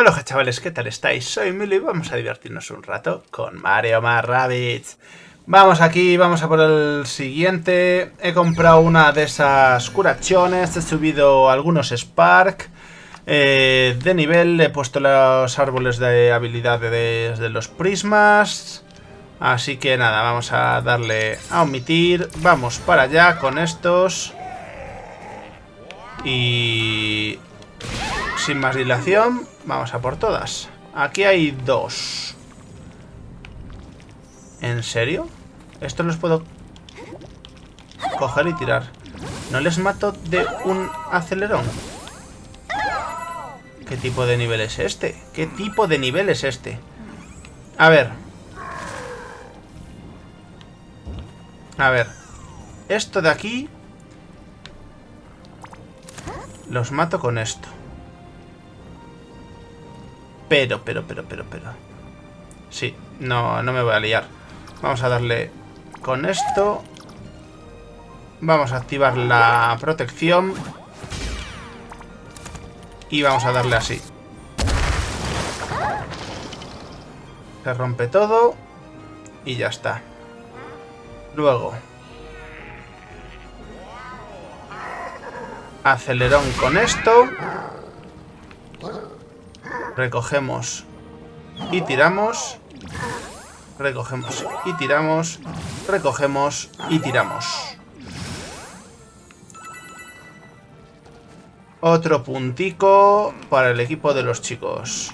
Hola chavales, ¿qué tal estáis? Soy Milo y vamos a divertirnos un rato con Mario más. Vamos aquí, vamos a por el siguiente. He comprado una de esas curachones, he subido algunos Spark eh, de nivel, he puesto los árboles de habilidades de los prismas. Así que nada, vamos a darle a omitir. Vamos para allá con estos. Y sin más dilación, vamos a por todas. Aquí hay dos. ¿En serio? Esto los puedo coger y tirar. ¿No les mato de un acelerón? ¿Qué tipo de nivel es este? ¿Qué tipo de nivel es este? A ver. A ver. Esto de aquí... Los mato con esto. Pero, pero, pero, pero, pero. Sí, no, no me voy a liar. Vamos a darle con esto. Vamos a activar la protección. Y vamos a darle así. Se rompe todo. Y ya está. Luego. Acelerón con esto. Recogemos y tiramos. Recogemos y tiramos. Recogemos y tiramos. Otro puntico para el equipo de los chicos.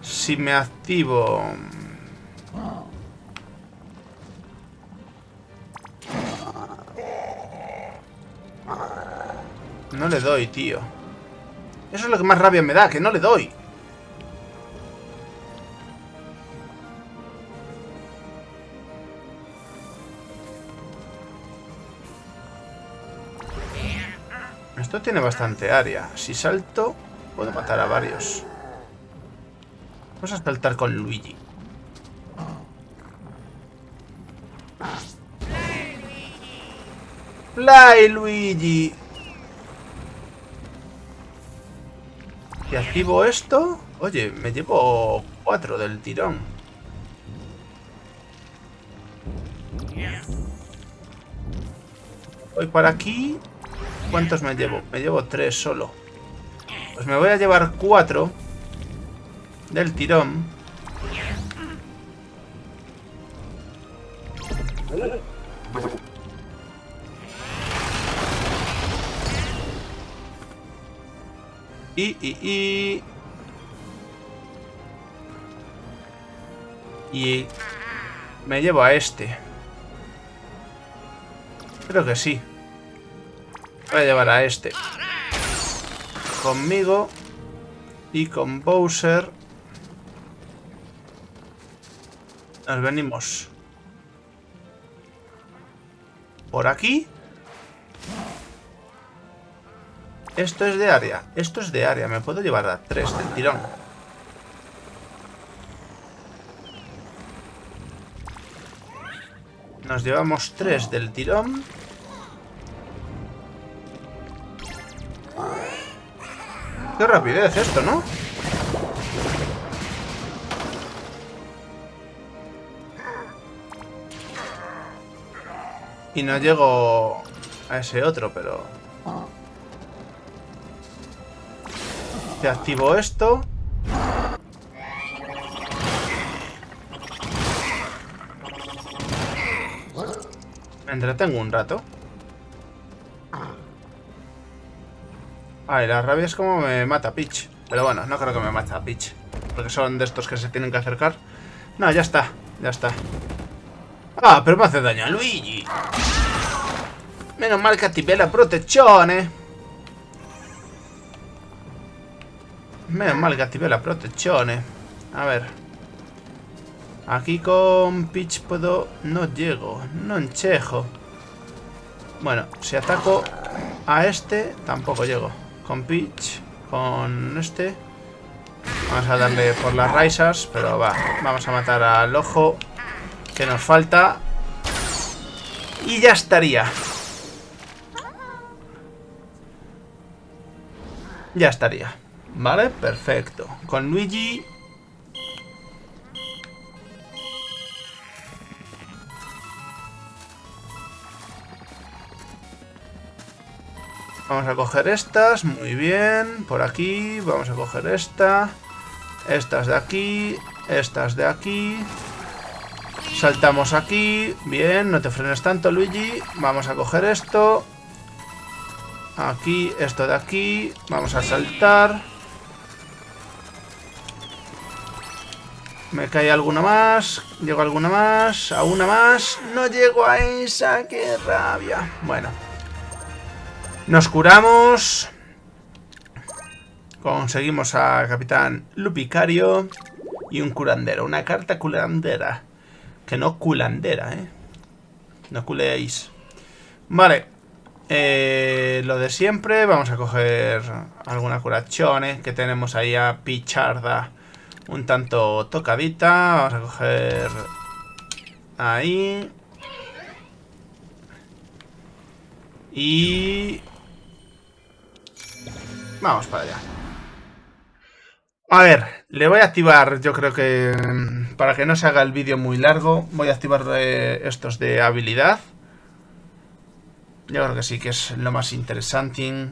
Si me activo... No le doy, tío. Eso es lo que más rabia me da, que no le doy. Esto tiene bastante área. Si salto, puedo matar a varios. Vamos a saltar con Luigi. Fly Luigi. Activo esto... Oye, me llevo cuatro del tirón. Voy para aquí. ¿Cuántos me llevo? Me llevo tres solo. Pues me voy a llevar cuatro del tirón. Y, y, y... Y... Me llevo a este. Creo que sí. Voy a llevar a este. Conmigo. Y con Bowser. Nos venimos. Por aquí. Esto es de área. Esto es de área. Me puedo llevar a tres del tirón. Nos llevamos tres del tirón. Qué rapidez esto, ¿no? Y no llego a ese otro, pero... Activo esto. Me entretengo un rato. Ay, la rabia es como me mata Peach. Pero bueno, no creo que me mata Peach. Porque son de estos que se tienen que acercar. No, ya está, ya está. Ah, pero me hace daño a Luigi. Menos mal que activé la protección, Menos mal que activé la protección, eh. A ver. Aquí con Peach puedo... No llego, no enchejo. Bueno, si ataco a este, tampoco llego. Con Peach, con este... Vamos a darle por las raisas, pero va. Vamos a matar al ojo que nos falta. Y ya estaría. Ya estaría. Vale, perfecto. Con Luigi... Vamos a coger estas, muy bien. Por aquí, vamos a coger esta. Estas de aquí, estas de aquí. Saltamos aquí. Bien, no te frenes tanto, Luigi. Vamos a coger esto. Aquí, esto de aquí. Vamos a saltar. Me cae alguna más. Llego alguna más. A una más. No llego a esa. ¡Qué rabia! Bueno. Nos curamos. Conseguimos a Capitán Lupicario. Y un curandero. Una carta curandera. Que no culandera, ¿eh? No culeéis. Vale. Eh, lo de siempre. Vamos a coger alguna curachone que tenemos ahí a Picharda un tanto tocadita. Vamos a coger ahí. Y... Vamos para allá. A ver, le voy a activar, yo creo que para que no se haga el vídeo muy largo, voy a activar eh, estos de habilidad. Yo creo que sí, que es lo más interesante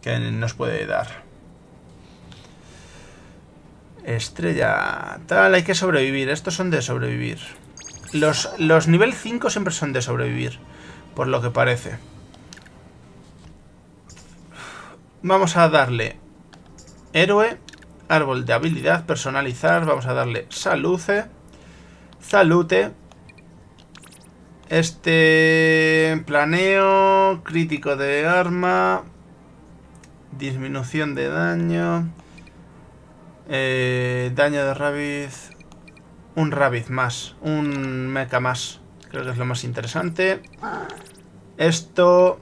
que nos puede dar. Estrella... Tal, hay que sobrevivir. Estos son de sobrevivir. Los, los nivel 5 siempre son de sobrevivir, por lo que parece. Vamos a darle héroe, árbol de habilidad, personalizar, vamos a darle saluce, salute, este planeo, crítico de arma, disminución de daño, eh, daño de Rabbit, un Rabbit más, un mecha más, creo que es lo más interesante. Esto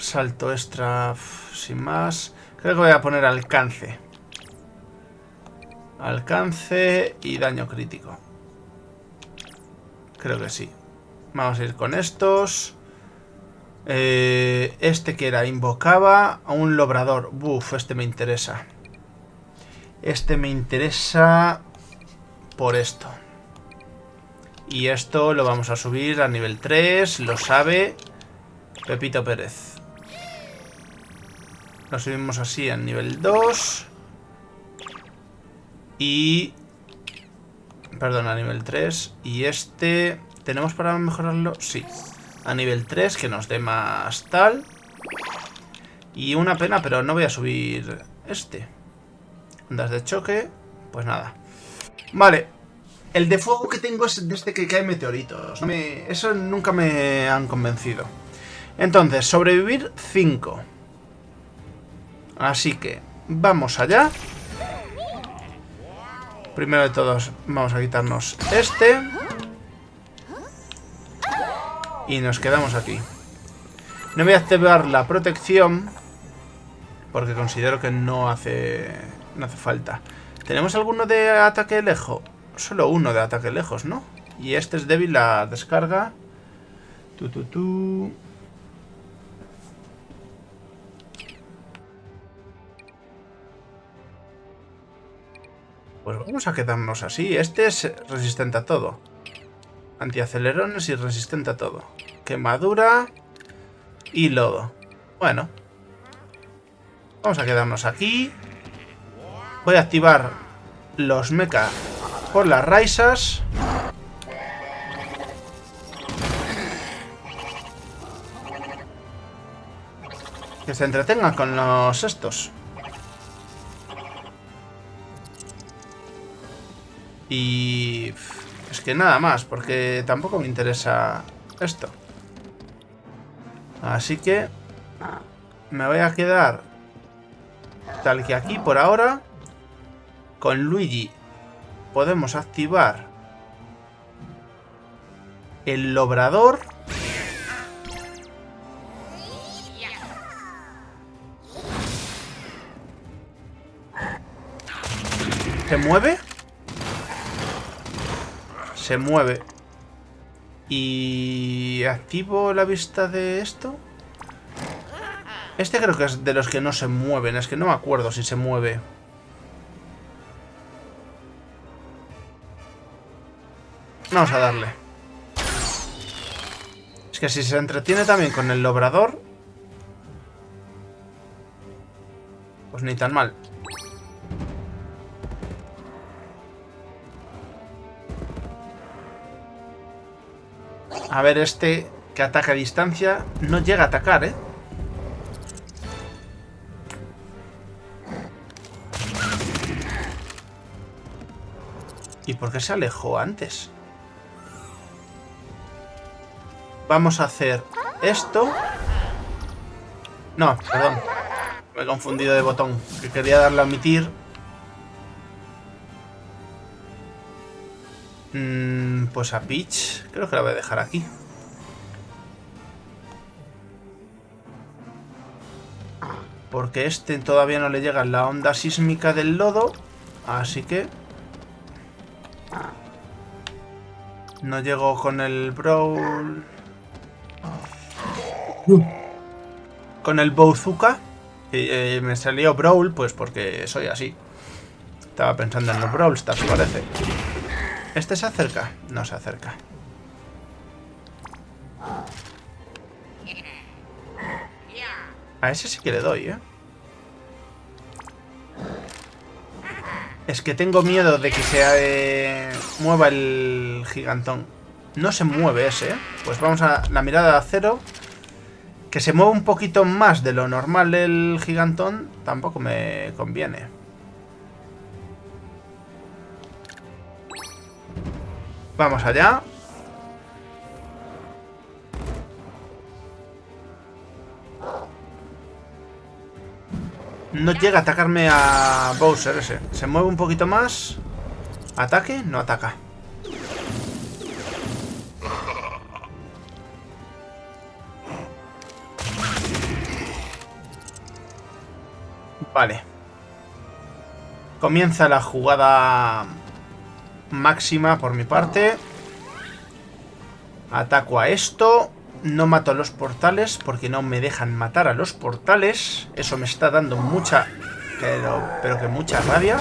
Salto extra sin más. Creo que voy a poner alcance. Alcance y daño crítico. Creo que sí. Vamos a ir con estos. Eh, este que era invocaba a un lobrador. Buf, este me interesa. Este me interesa por esto. Y esto lo vamos a subir a nivel 3. Lo sabe Pepito Pérez. Lo subimos así a nivel 2. Y... Perdón, a nivel 3. Y este... ¿Tenemos para mejorarlo? Sí. A nivel 3, que nos dé más tal. Y una pena, pero no voy a subir este. Ondas de choque. Pues nada. Vale. El de fuego que tengo es de este que cae meteoritos. Eso nunca me han convencido. Entonces, sobrevivir 5. Así que vamos allá. Primero de todos vamos a quitarnos este. Y nos quedamos aquí. No voy a activar la protección. Porque considero que no hace, no hace falta. ¿Tenemos alguno de ataque lejos? Solo uno de ataque lejos, ¿no? Y este es débil la descarga. Tu, tu, tu. Pues vamos a quedarnos así. Este es resistente a todo. Antiacelerones y resistente a todo. Quemadura y lodo. Bueno. Vamos a quedarnos aquí. Voy a activar los mecha por las raisas. Que se entretengan con los estos. Y... Es que nada más, porque tampoco me interesa esto. Así que... Me voy a quedar tal que aquí por ahora. Con Luigi podemos activar el lobrador. ¿Se mueve? Se mueve. Y... ¿Activo la vista de esto? Este creo que es de los que no se mueven. Es que no me acuerdo si se mueve. Vamos a darle. Es que si se entretiene también con el obrador... Pues ni tan mal. A ver, este que ataca a distancia no llega a atacar, ¿eh? ¿Y por qué se alejó antes? Vamos a hacer esto. No, perdón. Me he confundido de botón. Que quería darle a omitir. Pues a Peach. Creo que la voy a dejar aquí. Porque este todavía no le llega la onda sísmica del lodo. Así que No llego con el Brawl. Con el Bouzuka. Eh, me salió Brawl, pues porque soy así. Estaba pensando en los Brawl Stars, parece. ¿Este se acerca? No se acerca. A ese sí que le doy, ¿eh? Es que tengo miedo de que se eh, mueva el gigantón. No se mueve ese, ¿eh? Pues vamos a la mirada de acero. Que se mueva un poquito más de lo normal el gigantón tampoco me conviene. Vamos allá. No llega a atacarme a Bowser ese. Se mueve un poquito más. ¿Ataque? No ataca. Vale. Comienza la jugada máxima por mi parte. Ataco a esto. No mato a los portales porque no me dejan matar a los portales. Eso me está dando mucha... Pero, pero que mucha rabia.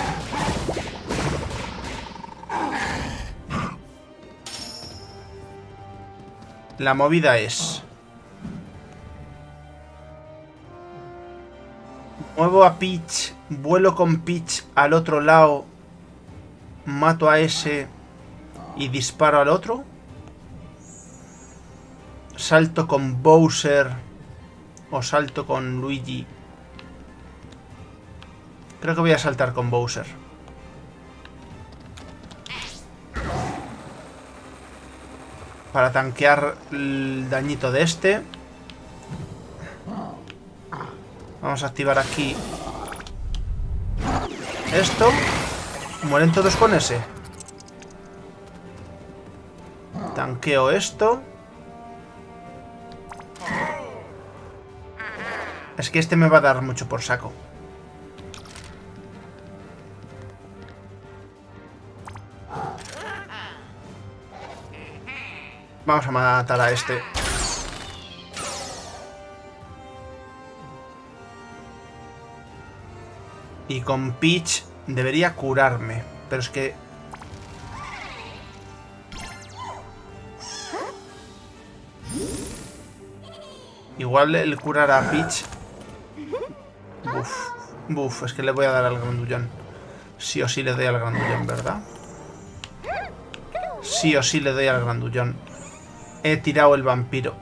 La movida es... Muevo a Peach, vuelo con Peach al otro lado, mato a ese y disparo al otro. Salto con Bowser o salto con Luigi. Creo que voy a saltar con Bowser. Para tanquear el dañito de este. Vamos a activar aquí esto. Mueren todos con ese. Tanqueo esto. Es que este me va a dar mucho por saco. Vamos a matar a este. Y con Peach debería curarme. Pero es que... Igual el curar a Peach Buf. Buf, es que le voy a dar al grandullón. Sí o sí le doy al grandullón, ¿verdad? Sí o sí le doy al grandullón. He tirado el vampiro.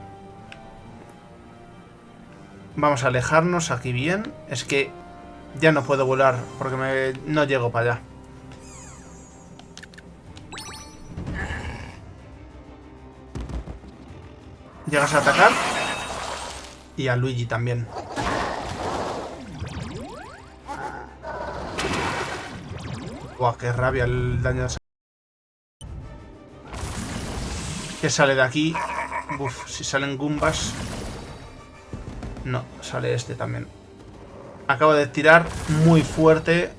Vamos a alejarnos aquí bien. Es que ya no puedo volar porque me... no llego para allá. Llegas a atacar. Y a Luigi también. Buah, qué rabia el daño de ¿Qué sale de aquí? Uf, si salen Goombas... No, sale este también. Acabo de tirar muy fuerte.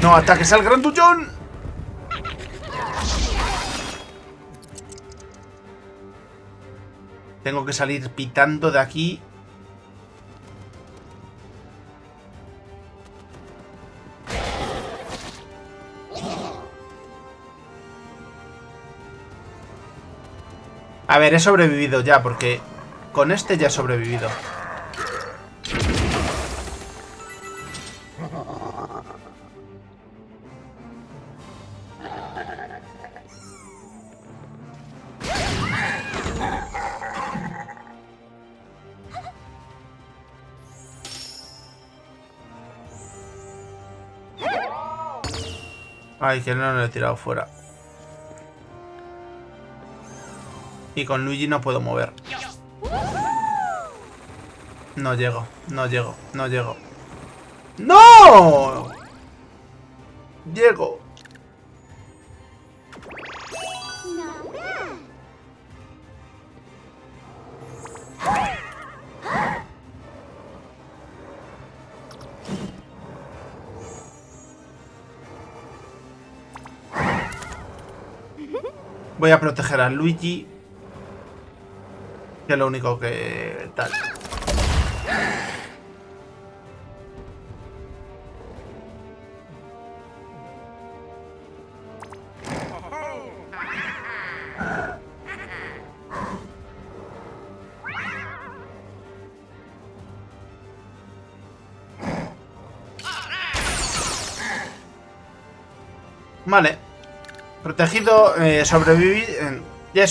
¡No ataques al grandullón! Tengo que salir pitando de aquí. Ver, he sobrevivido ya, porque con este ya he sobrevivido. Ay, que no lo he tirado fuera. Y con Luigi no puedo mover. No llego, no llego, no llego. ¡No! Llego. Voy a proteger a Luigi. Que es lo único que tal. Vale. Protegido, eh, sobreviví... ya,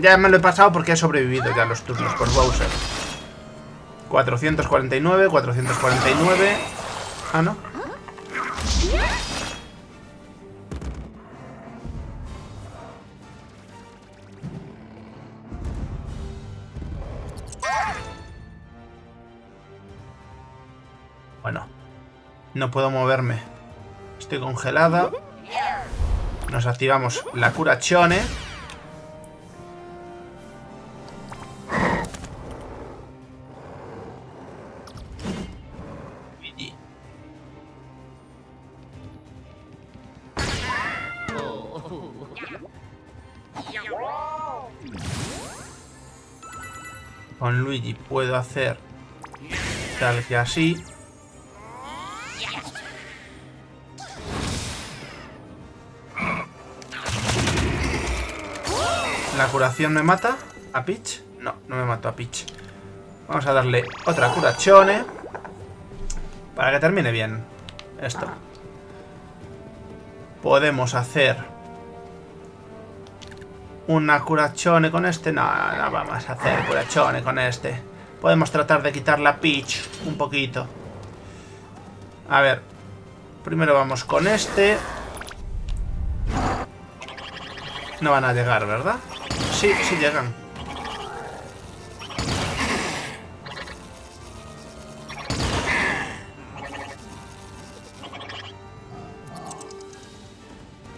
ya me lo he pasado porque he sobrevivido ya los turnos por Bowser. 449, 449... Ah, ¿no? Bueno. No puedo moverme. Estoy congelada. Nos activamos la cura Con Luigi puedo hacer tal que así. ¿La curación me mata? ¿A Peach? No, no me mato a Peach. Vamos a darle otra curachone. Para que termine bien esto. Podemos hacer una curachone con este. No, no vamos a hacer curachone con este. Podemos tratar de quitar la Peach un poquito. A ver. Primero vamos con este. No van a llegar, ¿verdad? Sí, sí llegan.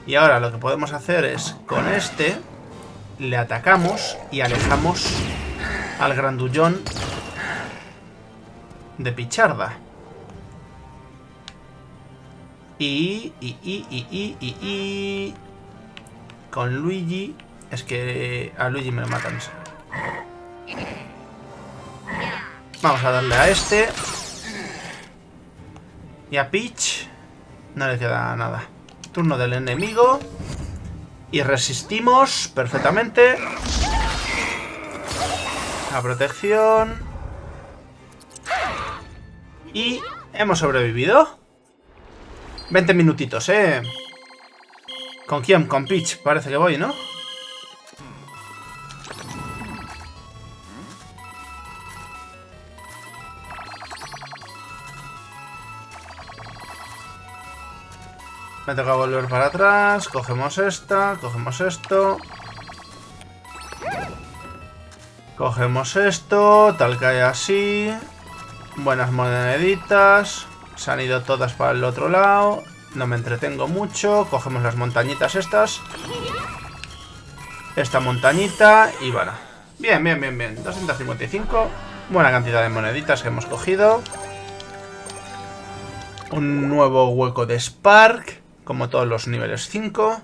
Y ahora lo que podemos hacer es, con este, le atacamos y alejamos al grandullón de Picharda. Y, y, y, y, y, y, y... Con Luigi es que a Luigi me lo matan. Vamos a darle a este. Y a Peach no le queda nada. Turno del enemigo. Y resistimos perfectamente. La protección. Y hemos sobrevivido. 20 minutitos, ¿eh? ¿Con quién? Con Peach. Parece que voy, ¿no? Me toca volver para atrás. Cogemos esta. Cogemos esto. Cogemos esto. Tal que hay así. Buenas moneditas. Se han ido todas para el otro lado. No me entretengo mucho. Cogemos las montañitas estas. Esta montañita. Y bueno. Bien, bien, bien, bien. 255. Buena cantidad de moneditas que hemos cogido. Un nuevo hueco de Spark. Como todos los niveles 5.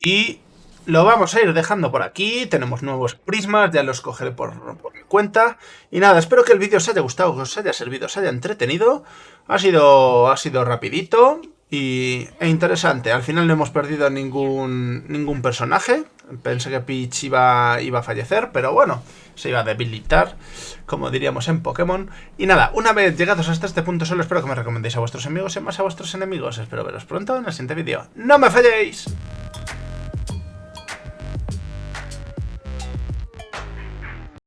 Y lo vamos a ir dejando por aquí, tenemos nuevos prismas, ya los cogeré por, mi cuenta. Y nada, espero que el vídeo os haya gustado, os haya servido, os haya entretenido. Ha sido, ha sido rapidito y, e interesante. Al final no hemos perdido ningún, ningún personaje. Pensé que Peach iba, iba a fallecer, pero bueno, se iba a debilitar, como diríamos en Pokémon. Y nada, una vez llegados hasta este punto solo espero que me recomendéis a vuestros amigos y más a vuestros enemigos. Espero veros pronto en el siguiente vídeo. ¡No me falléis!